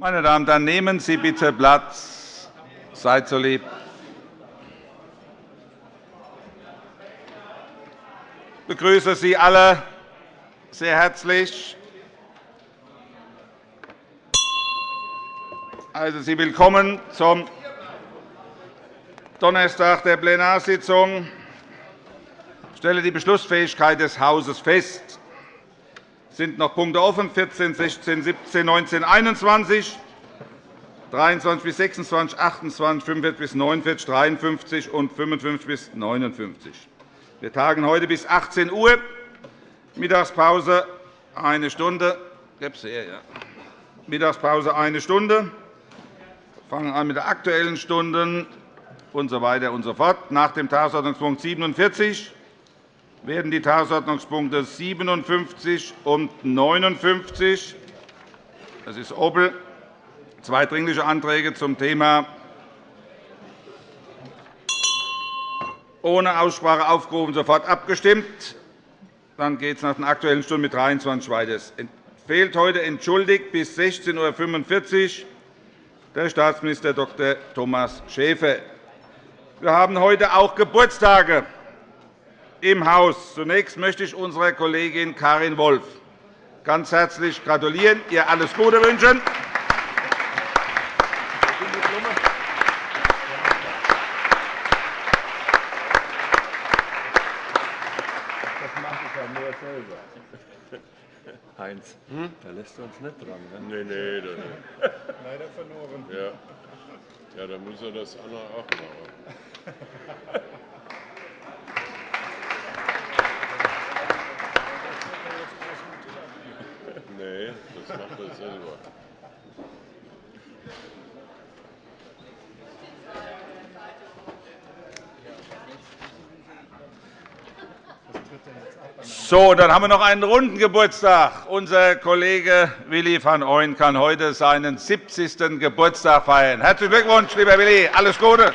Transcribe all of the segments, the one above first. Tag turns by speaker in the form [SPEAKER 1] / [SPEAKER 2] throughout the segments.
[SPEAKER 1] Meine Damen und Herren, nehmen Sie bitte Platz. Seid so lieb. Ich begrüße Sie alle sehr herzlich. Also, Sie willkommen zum Donnerstag der Plenarsitzung. Ich stelle die Beschlussfähigkeit des Hauses fest sind noch Punkte offen, 14, 16, 17, 19, 21, 23 bis 26, 28, 45 bis 49, 53 und 55 bis 59. Wir tagen heute bis 18 Uhr. Mittagspause eine Stunde. Mittagspause eine Stunde. Wir fangen an mit der Aktuellen Stunden und so weiter und so fort. Nach dem Tagesordnungspunkt 47 werden die Tagesordnungspunkte 57 und 59 das ist Opel, zwei Dringliche Anträge zum Thema ohne Aussprache aufgerufen, sofort abgestimmt. Dann geht es nach den Aktuellen Stunden mit 23 weiter. Es fehlt heute entschuldigt bis 16.45 Uhr der Staatsminister Dr. Thomas Schäfer. Wir haben heute auch Geburtstage im Haus. Zunächst möchte ich unserer Kollegin Karin Wolf ganz herzlich gratulieren, ihr alles Gute wünschen.
[SPEAKER 2] Heinz, hm? da lässt du uns nicht dran. Ne?
[SPEAKER 3] Nein, nein, nein. Leider verloren. Ja. ja, dann muss er das Anna auch machen. Nee, das macht er selber.
[SPEAKER 1] So, dann haben wir noch einen runden Geburtstag. Unser Kollege Willi van Ooyen kann heute seinen 70. Geburtstag feiern. Herzlichen Glückwunsch, lieber Willi. Alles Gute.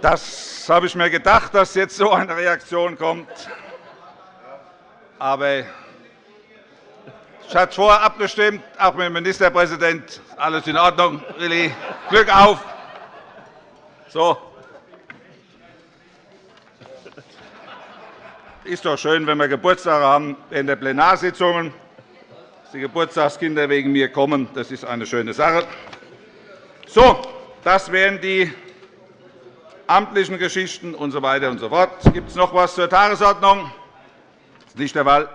[SPEAKER 1] Das habe ich mir gedacht, dass jetzt so eine Reaktion kommt. Aber ich hatte vorher abgestimmt, auch mit dem Ministerpräsidenten. Alles in Ordnung, Willi. Glück auf. So. Ist doch schön, wenn wir Geburtstage haben während der Plenarsitzungen. Dass die Geburtstagskinder wegen mir kommen, das ist eine schöne Sache. So, das wären die amtlichen Geschichten usw. So und so fort. Gibt es noch etwas zur Tagesordnung? Das ist nicht der Fall.